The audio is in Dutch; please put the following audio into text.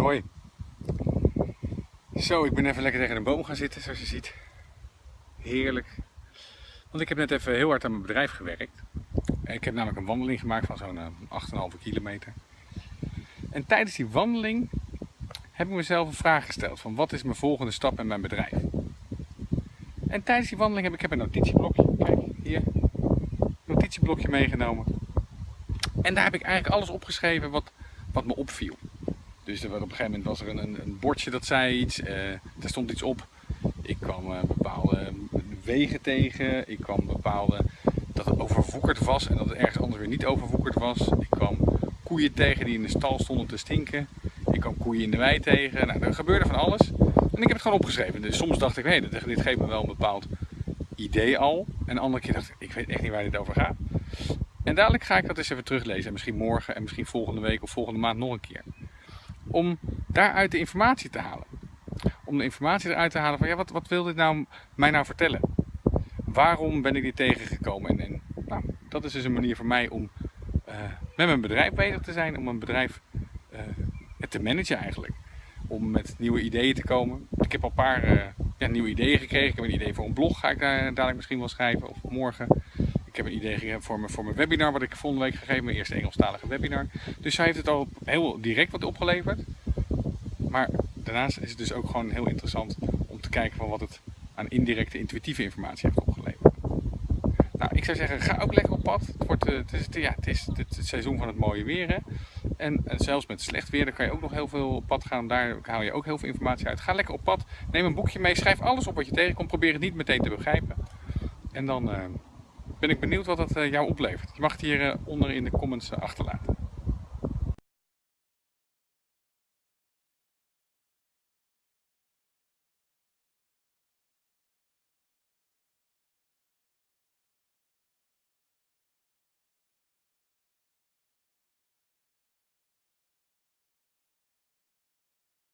hoi. Zo, ik ben even lekker tegen een boom gaan zitten, zoals je ziet. Heerlijk. Want ik heb net even heel hard aan mijn bedrijf gewerkt. Ik heb namelijk een wandeling gemaakt van zo'n 8,5 eh, kilometer. En tijdens die wandeling heb ik mezelf een vraag gesteld van wat is mijn volgende stap in mijn bedrijf? En tijdens die wandeling heb ik, een notitieblokje, kijk hier, notitieblokje meegenomen. En daar heb ik eigenlijk alles opgeschreven wat, wat me opviel. Dus er, op een gegeven moment was er een, een bordje dat zei iets, er stond iets op. Ik kwam uh, bepaalde wegen tegen, ik kwam bepaalde dat het overwoekerd was en dat het ergens anders weer niet overwoekerd was. Ik kwam koeien tegen die in de stal stonden te stinken. Ik kwam koeien in de wei tegen. Nou, er gebeurde van alles. En ik heb het gewoon opgeschreven. Dus soms dacht ik, hé, hey, dit geeft me wel een bepaald idee al. En een andere keer dacht ik, ik weet echt niet waar dit over gaat. En dadelijk ga ik dat eens even teruglezen. En misschien morgen en misschien volgende week of volgende maand nog een keer. Om daaruit de informatie te halen. Om de informatie eruit te halen van, ja, wat, wat wil dit nou mij nou vertellen? Waarom ben ik dit tegengekomen? En, en nou, dat is dus een manier voor mij om uh, met mijn bedrijf bezig te zijn. Om mijn bedrijf uh, te managen eigenlijk. Om met nieuwe ideeën te komen. Ik heb al een paar uh, ja, nieuwe ideeën gekregen. Ik heb een idee voor een blog, ga ik daar dadelijk misschien wel schrijven. Of morgen. Ik heb een idee gegeven voor mijn, voor mijn webinar, wat ik volgende week gegeven, mijn eerste Engelstalige webinar. Dus hij heeft het al heel direct wat opgeleverd. Maar daarnaast is het dus ook gewoon heel interessant om te kijken van wat het aan indirecte, intuïtieve informatie heeft opgeleverd. Nou, ik zou zeggen, ga ook lekker op pad. Het, wordt, eh, het, is, ja, het is het, seizoen van het mooie weer. Hè? En, en, zelfs met slecht weer, dan kan je ook nog heel veel op pad gaan. Daar haal je ook heel veel informatie uit. Ga lekker op pad. Neem een boekje mee. Schrijf alles op wat je tegenkomt. Probeer het niet meteen te begrijpen. En dan... Uh, ben ik benieuwd wat het eh, jou oplevert. Je mag het hier eh, onder in de comments eh, achterlaten.